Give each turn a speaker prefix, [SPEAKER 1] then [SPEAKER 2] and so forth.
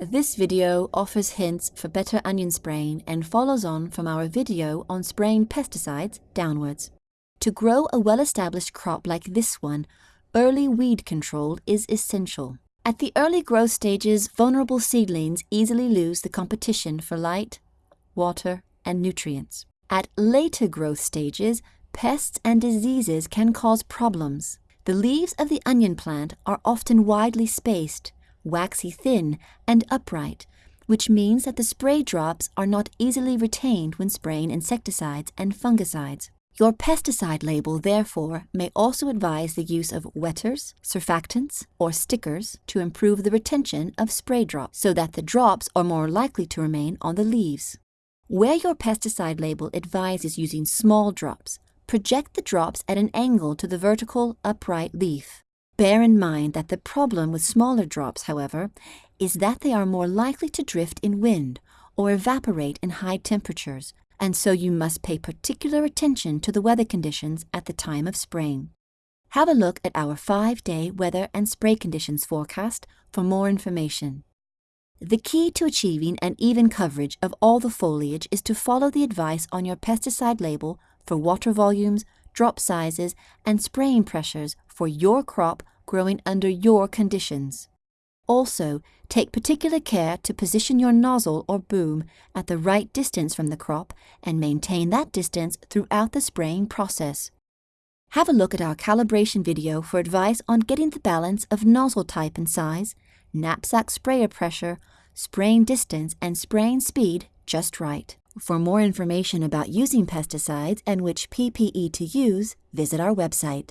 [SPEAKER 1] This video offers hints for better onion spraying and follows on from our video on spraying pesticides downwards. To grow a well-established crop like this one, early weed control is essential. At the early growth stages, vulnerable seedlings easily lose the competition for light, water, and nutrients. At later growth stages, pests and diseases can cause problems. The leaves of the onion plant are often widely spaced, waxy thin, and upright, which means that the spray drops are not easily retained when spraying insecticides and fungicides. Your pesticide label, therefore, may also advise the use of wetters, surfactants, or stickers to improve the retention of spray drops so that the drops are more likely to remain on the leaves. Where your pesticide label advises using small drops, project the drops at an angle to the vertical, upright leaf. Bear in mind that the problem with smaller drops, however, is that they are more likely to drift in wind or evaporate in high temperatures, and so you must pay particular attention to the weather conditions at the time of spraying. Have a look at our five-day weather and spray conditions forecast for more information. The key to achieving an even coverage of all the foliage is to follow the advice on your pesticide label for water volumes, drop sizes, and spraying pressures for your crop growing under your conditions. Also, take particular care to position your nozzle or boom at the right distance from the crop and maintain that distance throughout the spraying process. Have a look at our calibration video for advice on getting the balance of nozzle type and size, knapsack sprayer pressure, spraying distance, and spraying speed just right. For more information about using pesticides and which PPE to use, visit our website.